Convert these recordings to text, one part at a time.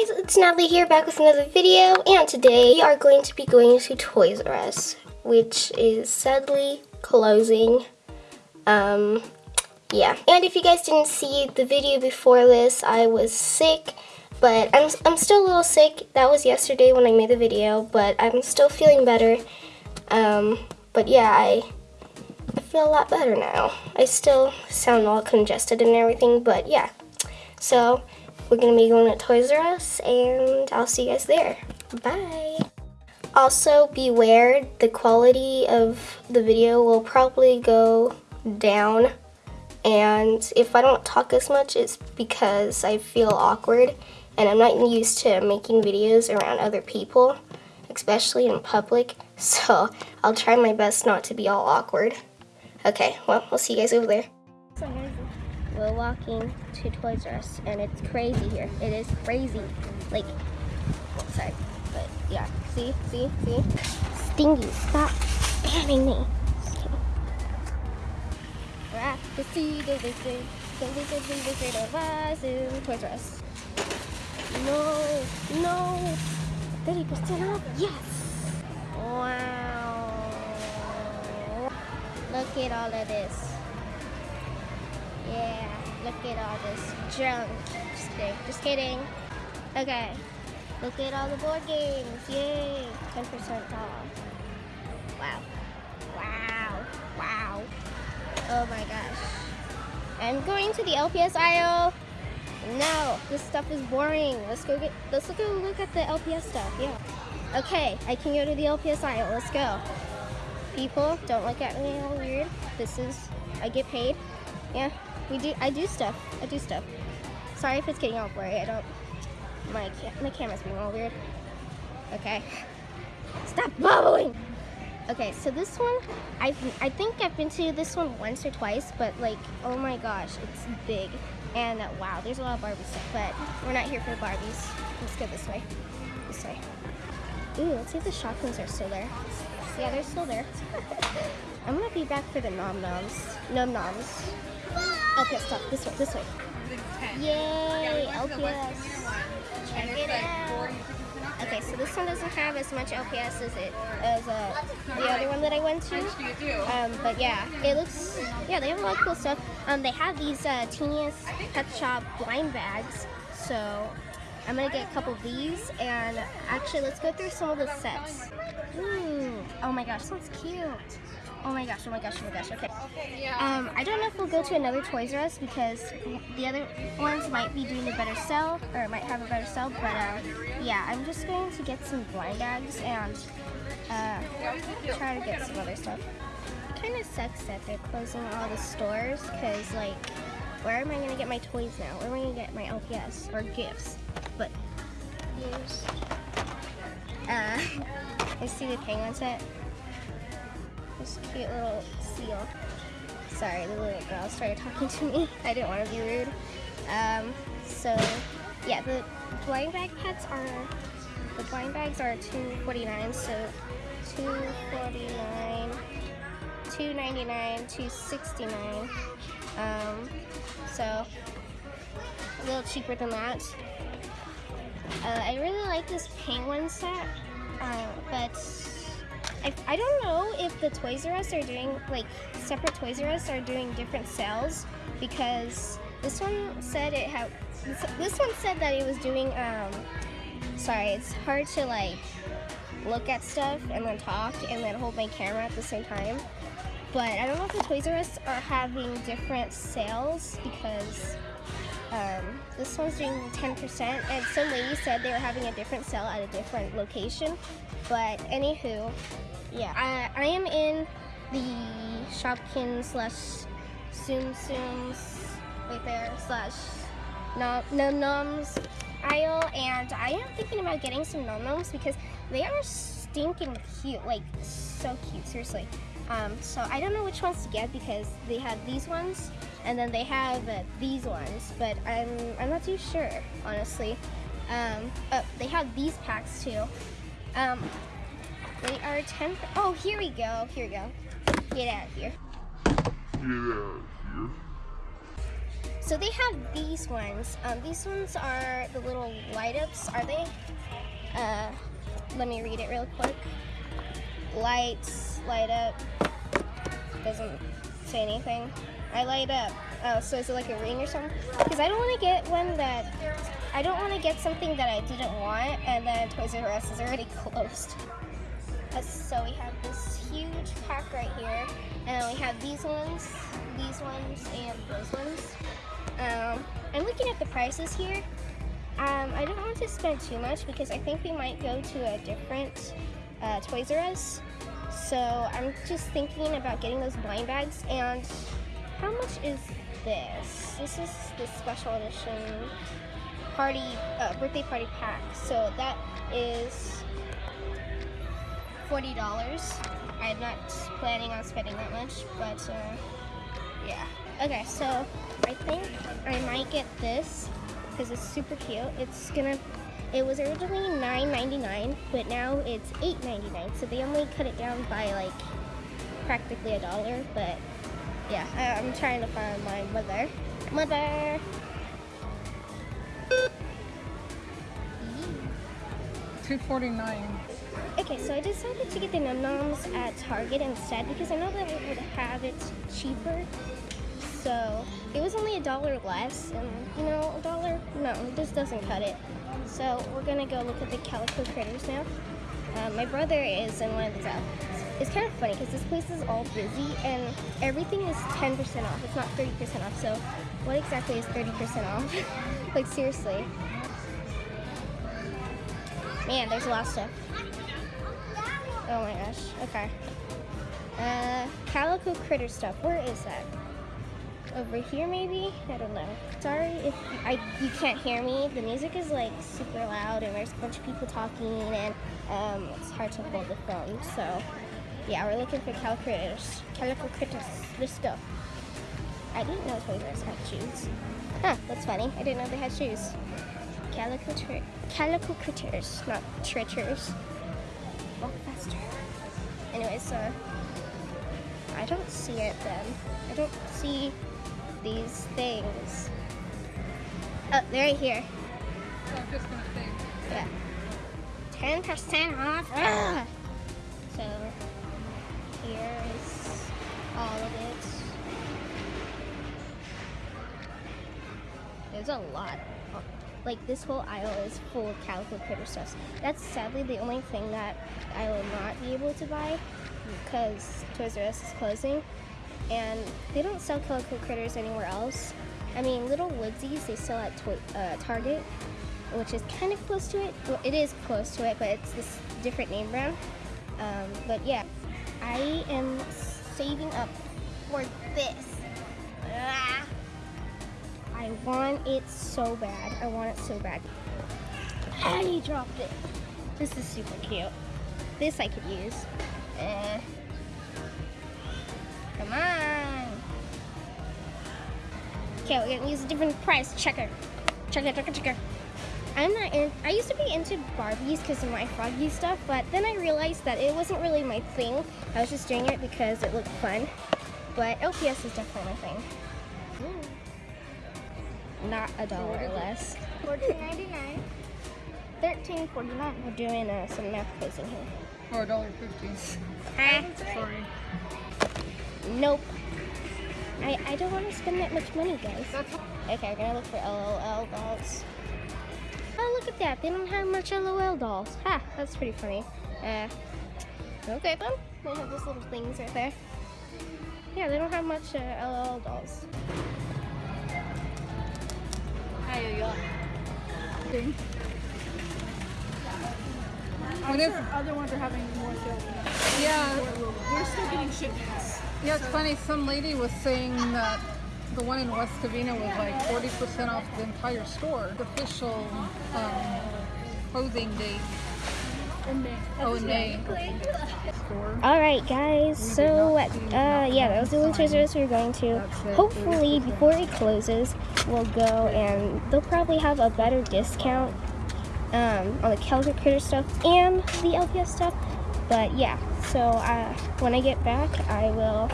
guys, it's Natalie here back with another video and today we are going to be going to Toys R Us which is sadly closing. Um, yeah. And if you guys didn't see the video before this, I was sick but I'm, I'm still a little sick. That was yesterday when I made the video but I'm still feeling better. Um, but yeah, I, I feel a lot better now. I still sound all congested and everything but yeah. So we're gonna be going to Toys R Us and I'll see you guys there. Bye. Also beware, the quality of the video will probably go down and if I don't talk as much it's because I feel awkward and I'm not used to making videos around other people, especially in public, so I'll try my best not to be all awkward. Okay, well, we'll see you guys over there. We're walking to Toys R Us, and it's crazy here. It is crazy. Like, sorry, but yeah. See, see, see? Stingy, stop spamming me. We're to see the wizard, the wizard, the wizard of Oz in Toys R Us. No, no. 30% off? Yes. Wow. Look at all of this. Yeah, look at all this junk. Just kidding, just kidding. Okay, look at all the board games. Yay, 10% off. Wow, wow, wow. Oh my gosh. I'm going to the LPS aisle. No, this stuff is boring. Let's go get, let's look at the LPS stuff, yeah. Okay, I can go to the LPS aisle, let's go. People, don't look at me all weird. This is, I get paid. Yeah, we do. I do stuff. I do stuff. Sorry if it's getting all blurry. I don't. My my camera's being all weird. Okay. Stop bubbling. Okay, so this one, I I think I've been to this one once or twice, but like, oh my gosh, it's big. And uh, wow, there's a lot of Barbie stuff, but we're not here for the Barbies. Let's go this way. This way. Ooh, let's see if the shotguns are still there. Yeah, they're still there. I'm gonna be back for the nom noms. Nom noms. LPS stuff. This way, this way. Yay, LPS. Check it out. Okay, so this one doesn't have as much LPS as it as uh, the other one that I went to. Um, but yeah, it looks yeah they have a lot of cool stuff. Um, they have these uh, teeniest pet shop blind bags. So I'm gonna get a couple of these and actually let's go through some of the sets. Ooh, oh my gosh, this one's cute. Oh my gosh, oh my gosh, oh my gosh, okay. Um, I don't know if we'll go to another Toys R Us because the other ones might be doing a better sell, or might have a better sell, but uh, yeah, I'm just going to get some blind bags and uh, try to get some other stuff. It kind of sucks that they're closing all the stores because, like, where am I going to get my toys now? Where am I going to get my LPS or gifts? But, uh, I see the penguin set. This cute little seal. Sorry, the little girl started talking to me. I didn't want to be rude. Um, so, yeah, the blind bag pets are, the blind bags are $2.49, so $2.49, $2.99, $2.69. Um, so, a little cheaper than that. Uh, I really like this penguin set, uh, but I, I don't know if the Toys R Us are doing, like, separate Toys R Us are doing different sales because this one said it had, this, this one said that it was doing, um, sorry, it's hard to, like, look at stuff and then talk and then hold my camera at the same time. But I don't know if the Toys R Us are having different sales because um, this one's doing 10% and some lady said they were having a different sale at a different location. But anywho, yeah, I, I am in the Shopkin slash Tsum Tsums right there slash Num Noms aisle and I am thinking about getting some Num Noms because they are stinking cute, like so cute, seriously. Um, so I don't know which ones to get because they have these ones and then they have uh, these ones, but I'm, I'm not too sure, honestly. Um, oh, they have these packs too. Um, they are 10, oh, here we go, here we go. Get out of here. Get out of here. so they have these ones. Um, these ones are the little light ups, are they? Uh, let me read it real quick. Lights, light up. Doesn't say anything. I light up. Oh, so is it like a ring or something? Because I don't want to get one that I don't want to get something that I didn't want and then Toys R Us is already closed. So we have this huge pack right here, and we have these ones, these ones, and those ones. Um, I'm looking at the prices here. Um, I don't want to spend too much because I think we might go to a different uh, Toys R Us. So I'm just thinking about getting those blind bags. And how much is this? This is the special edition party uh, birthday party pack. So that is forty dollars. I'm not planning on spending that much, but uh, yeah. Okay, so I think I might get this because it's super cute. It's gonna. It was originally $9.99, but now it's $8.99. So they only cut it down by like practically a dollar. But yeah, I, I'm trying to find my mother. Mother. Two forty nine. Okay, so I decided to get the Num Noms at Target instead because I know that it would have it cheaper. So it was only a dollar less, and you know, a dollar, no, this doesn't cut it. So we're gonna go look at the Calico Critters now. Um, my brother is in one of the outlets. It's kind of funny because this place is all busy and everything is 10% off. It's not 30% off. So what exactly is 30% off? like seriously. Man, there's a lot of stuff. Oh my gosh. Okay. Uh, Calico Critter stuff. Where is that? Over here, maybe? I don't know. Sorry if I you can't hear me. The music is like super loud, and there's a bunch of people talking, and um, it's hard to hold the phone. So, yeah, we're looking for Calico Critters. Calico Critters. Let's go. I didn't know Us had shoes. Huh, that's funny. I didn't know they had shoes. Calico, calico critters, not tritters. Walk faster. Anyways, uh, I don't see it then. I don't see these things. Oh, they're right here. Say. Yeah. 10% off. Ah! So, here is all of it. There's a lot. Like, this whole aisle is full of Calico Critter stuff. That's sadly the only thing that I will not be able to buy because Toys R Us is closing. And they don't sell Calico Critters anywhere else. I mean, Little Woodsies they sell at Toy, uh, Target, which is kind of close to it. Well, it is close to it, but it's this different name brand. Um, but yeah, I am saving up for this. I want it so bad. I want it so bad. And he dropped it. This is super cute. This I could use. Eh. Come on. Okay, we're gonna use a different price checker. Checker, checker, checker. I'm not in. I used to be into Barbies because of my Froggy stuff, but then I realized that it wasn't really my thing. I was just doing it because it looked fun. But LPS is definitely my thing. Not a dollar less. Fourteen ninety nine. Thirteen forty nine. We're doing uh, some math quizzing here. For a dollar fifty. Ah, Sorry. nope. I, I don't want to spend that much money, guys. That's Okay, we're gonna look for LOL dolls. Oh, look at that. They don't have much LOL dolls. Ha, that's pretty funny. Uh, okay then. They have those little things right there. Yeah, they don't have much uh, LOL dolls. I'm sure other ones are having more sales. yeah. We're still getting shipments. Yeah, it's funny. Some lady was saying that the one in West Covina was like 40% off the entire store. The official um, closing date. Oh, Alright, guys. So, uh, yeah, that was the little treasures we are going to. Hopefully, before it closes, we'll go and they'll probably have a better discount um, on the Calico Critter stuff and the LPS stuff. But, yeah. So, uh, when I get back, I will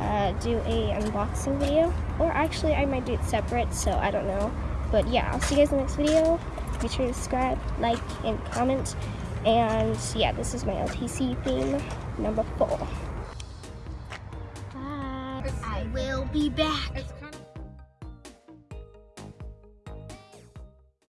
uh, do a unboxing video. Or, actually, I might do it separate, so I don't know. But, yeah, I'll see you guys in the next video. Be sure to subscribe, like, and comment. And yeah, this is my LTC theme, number four. Bye. I will be back.